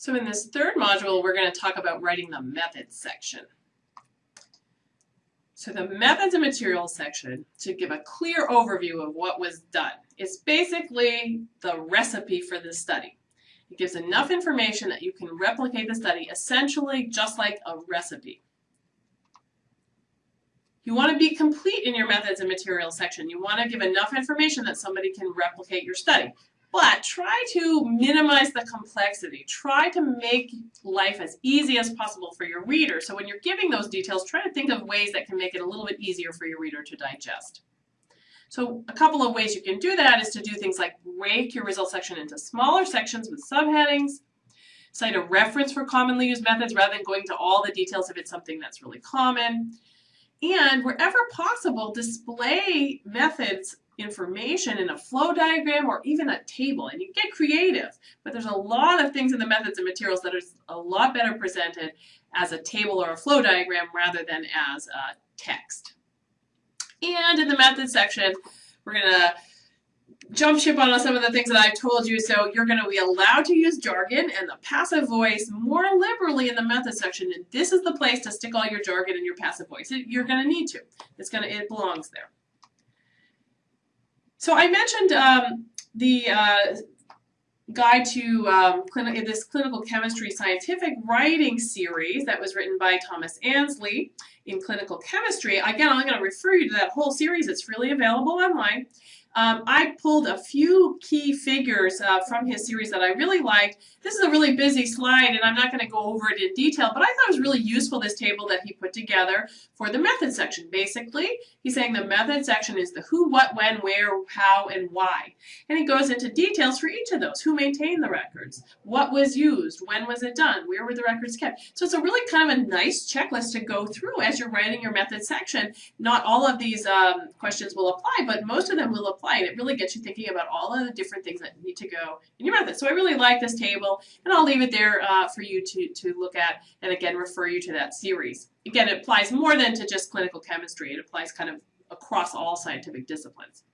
So in this third module, we're going to talk about writing the methods section. So the methods and materials section to give a clear overview of what was done. It's basically the recipe for the study. It gives enough information that you can replicate the study essentially just like a recipe. You want to be complete in your methods and materials section. You want to give enough information that somebody can replicate your study. But try to minimize the complexity. Try to make life as easy as possible for your reader. So when you're giving those details, try to think of ways that can make it a little bit easier for your reader to digest. So a couple of ways you can do that is to do things like break your results section into smaller sections with subheadings, cite a reference for commonly used methods rather than going to all the details if it's something that's really common, and wherever possible, display methods information in a flow diagram or even a table. And you get creative, but there's a lot of things in the methods and materials that are a lot better presented as a table or a flow diagram rather than as a text. And in the methods section, we're going to jump ship on some of the things that I've told you. So you're going to be allowed to use jargon and the passive voice more liberally in the method section. And this is the place to stick all your jargon and your passive voice. You're going to need to. It's going to, it belongs there. So I mentioned um, the uh, guide to um, this clinical chemistry scientific writing series that was written by Thomas Annesley in clinical chemistry. Again, I'm going to refer you to that whole series. It's freely available online. Um, I pulled a few key figures uh, from his series that I really liked. This is a really busy slide and I'm not going to go over it in detail, but I thought it was really useful, this table that he put together for the method section. Basically, he's saying the method section is the who, what, when, where, how, and why. And he goes into details for each of those. Who maintained the records? What was used? When was it done? Where were the records kept? So it's a really kind of a nice checklist to go through as you're writing your method section. Not all of these um, questions will apply, but most of them will apply apply. And it really gets you thinking about all of the different things that need to go in your method. So I really like this table, and I'll leave it there uh, for you to, to look at, and again, refer you to that series. Again, it applies more than to just clinical chemistry. It applies kind of across all scientific disciplines.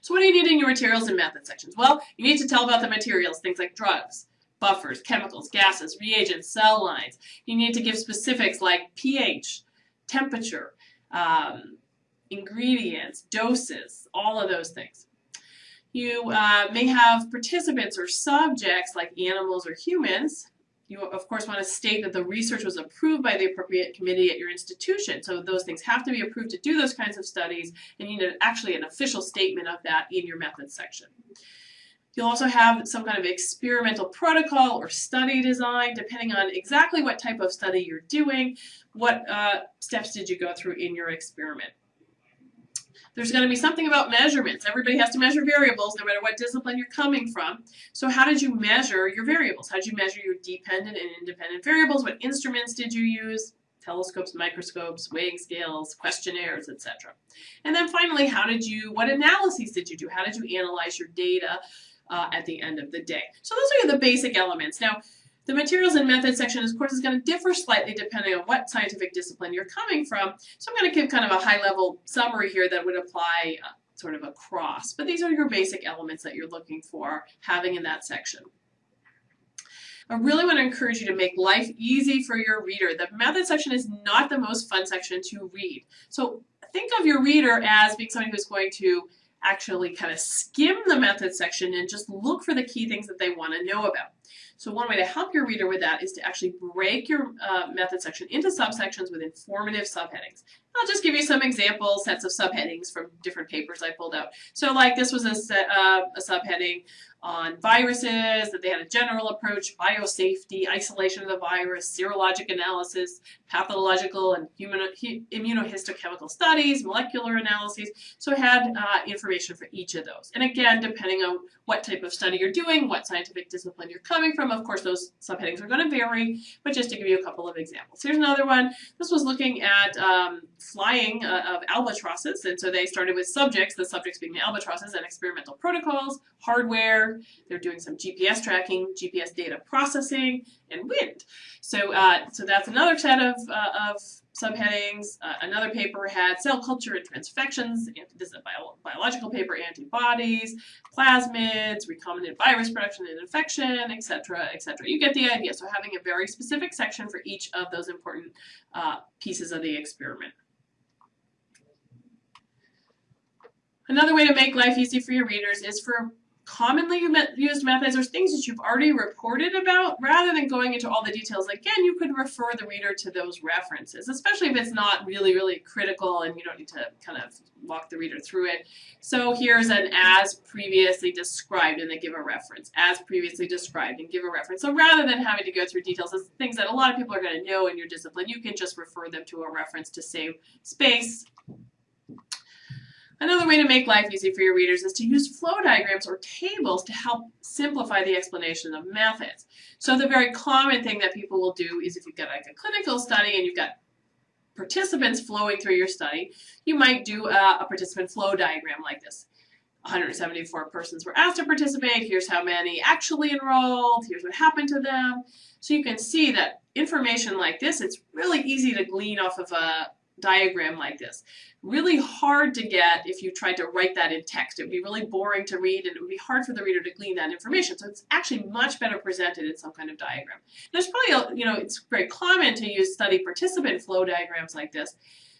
So what do you need in your materials and method sections? Well, you need to tell about the materials, things like drugs, buffers, chemicals, gases, reagents, cell lines. You need to give specifics like pH, temperature, um, ingredients, doses, all of those things. You uh, may have participants or subjects like animals or humans. You, of course, want to state that the research was approved by the appropriate committee at your institution. So those things have to be approved to do those kinds of studies, and you need actually an official statement of that in your methods section. You'll also have some kind of experimental protocol or study design, depending on exactly what type of study you're doing. What uh, steps did you go through in your experiment? There's going to be something about measurements. Everybody has to measure variables no matter what discipline you're coming from. So how did you measure your variables? How did you measure your dependent and independent variables? What instruments did you use? Telescopes, microscopes, weighing scales, questionnaires, etc. And then finally, how did you, what analyses did you do? How did you analyze your data uh, at the end of the day? So those are the basic elements. Now, the materials and methods section, of course, is going to differ slightly depending on what scientific discipline you're coming from. So I'm going to give kind of a high-level summary here that would apply uh, sort of across. But these are your basic elements that you're looking for having in that section. I really want to encourage you to make life easy for your reader. The method section is not the most fun section to read. So think of your reader as being somebody who's going to actually kind of skim the method section and just look for the key things that they want to know about. So one way to help your reader with that is to actually break your uh, method section into subsections with informative subheadings. I'll just give you some example sets of subheadings from different papers I pulled out. So like this was a, set, uh, a subheading on viruses, that they had a general approach, biosafety, isolation of the virus, serologic analysis, pathological and human, immunohistochemical studies, molecular analyses. So it had uh, information for each of those. And again, depending on what type of study you're doing, what scientific discipline you're coming from, of course those subheadings are going to vary, but just to give you a couple of examples. Here's another one. This was looking at um, flying uh, of albatrosses, and so they started with subjects, the subjects being the albatrosses, and experimental protocols, hardware, they're doing some GPS tracking, GPS data processing, and wind. So, uh, so that's another set of, uh, of subheadings. Uh, another paper had cell culture and transfections. This is a bio biological paper, antibodies, plasmids, recombinant virus production and infection, etc., etc. You get the idea. So having a very specific section for each of those important uh, pieces of the experiment. Another way to make life easy for your readers is for commonly used methods or things that you've already reported about, rather than going into all the details, again, you could refer the reader to those references, especially if it's not really, really critical and you don't need to kind of walk the reader through it. So here's an as previously described and they give a reference, as previously described and give a reference. So rather than having to go through details of things that a lot of people are going to know in your discipline, you can just refer them to a reference to save space Another way to make life easy for your readers is to use flow diagrams or tables to help simplify the explanation of methods. So the very common thing that people will do is if you've got like a clinical study and you've got participants flowing through your study, you might do a, a participant flow diagram like this. 174 persons were asked to participate. Here's how many actually enrolled. Here's what happened to them. So you can see that information like this, it's really easy to glean off of a diagram like this. Really hard to get if you tried to write that in text. It would be really boring to read and it would be hard for the reader to glean that information. So it's actually much better presented in some kind of diagram. There's probably, a, you know, it's very common to use study participant flow diagrams like this.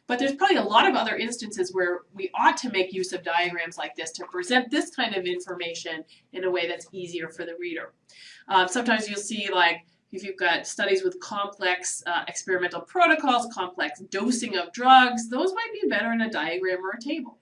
But there's probably a lot of other instances where we ought to make use of diagrams like this to present this kind of information in a way that's easier for the reader. Um, sometimes you'll see like if you've got studies with complex uh, experimental protocols, complex dosing of drugs, those might be better in a diagram or a table.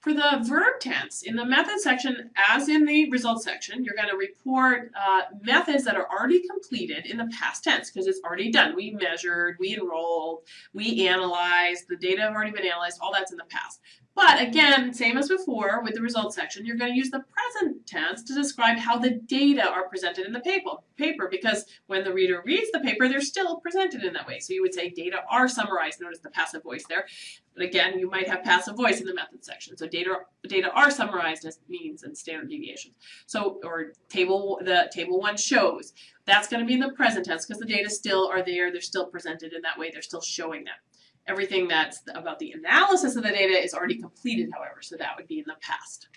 For the verb tense, in the method section, as in the results section, you're going to report uh, methods that are already completed in the past tense because it's already done. We measured, we enrolled, we analyzed, the data have already been analyzed, all that's in the past. But again, same as before with the results section, you're going to use the present tense to describe how the data are presented in the paper paper because when the reader reads the paper, they're still presented in that way. So you would say data are summarized. Notice the passive voice there. But again, you might have passive voice in the method section. So data data are summarized as means and standard deviations. So or table the table one shows. That's going to be in the present tense because the data still are there. They're still presented in that way. They're still showing that. Everything that's about the analysis of the data is already completed, however, so that would be in the past.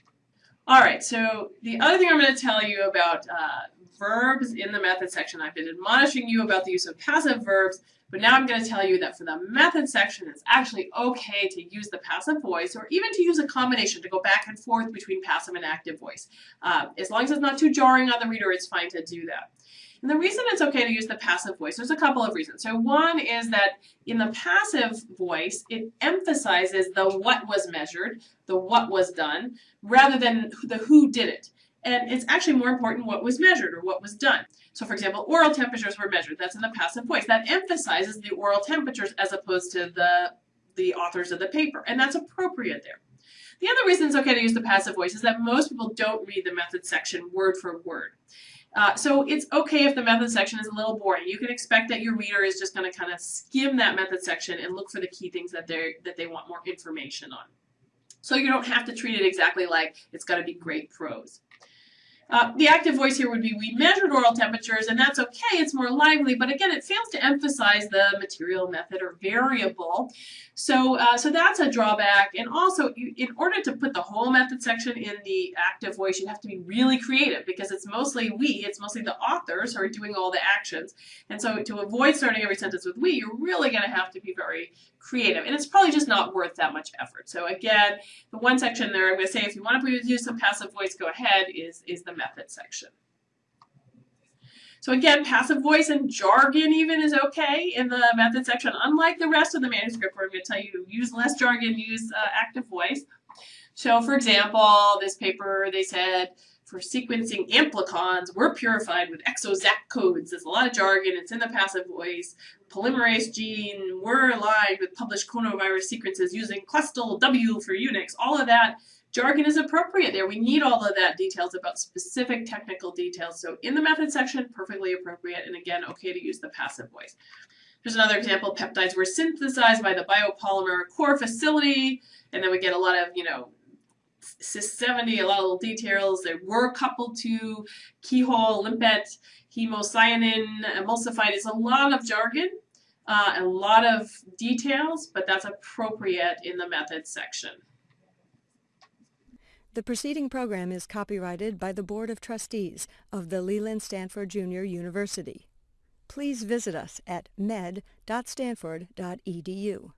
All right, so the other thing I'm going to tell you about uh, verbs in the method section, I've been admonishing you about the use of passive verbs, but now I'm going to tell you that for the method section, it's actually okay to use the passive voice or even to use a combination to go back and forth between passive and active voice. Uh, as long as it's not too jarring on the reader, it's fine to do that. And the reason it's okay to use the passive voice, there's a couple of reasons. So one is that in the passive voice, it emphasizes the what was measured, the what was done, rather than the who did it. And it's actually more important what was measured or what was done. So for example, oral temperatures were measured. That's in the passive voice. That emphasizes the oral temperatures as opposed to the, the authors of the paper. And that's appropriate there. The other reason it's okay to use the passive voice is that most people don't read the method section word for word. Uh, so it's okay if the method section is a little boring. You can expect that your reader is just going to kind of skim that method section and look for the key things that they that they want more information on. So you don't have to treat it exactly like it's got to be great prose. Uh, the active voice here would be we measured oral temperatures and that's okay, it's more lively, but again it fails to emphasize the material method or variable. So, uh, so that's a drawback and also you, in order to put the whole method section in the active voice you have to be really creative because it's mostly we, it's mostly the authors who are doing all the actions and so to avoid starting every sentence with we you're really going to have to be very creative and it's probably just not worth that much effort. So again, the one section there I'm going to say if you want to use some passive voice go ahead is, is the method section. So again, passive voice and jargon even is okay in the method section, unlike the rest of the manuscript where I'm going to tell you use less jargon, use uh, active voice. So for example, this paper, they said, for sequencing amplicons, we're purified with exozac codes. There's a lot of jargon. It's in the passive voice. Polymerase gene, we're aligned with published coronavirus sequences using Clustal W for Unix. All of that jargon is appropriate there. We need all of that details about specific technical details. So in the method section, perfectly appropriate. And again, okay to use the passive voice. Here's another example. Peptides were synthesized by the biopolymer core facility. And then we get a lot of, you know, CIS 70, a lot of little details. They were coupled to keyhole, limpet, hemocyanin, emulsified. It's a lot of jargon, uh, a lot of details, but that's appropriate in the methods section. The preceding program is copyrighted by the Board of Trustees of the Leland Stanford Junior University. Please visit us at med.stanford.edu.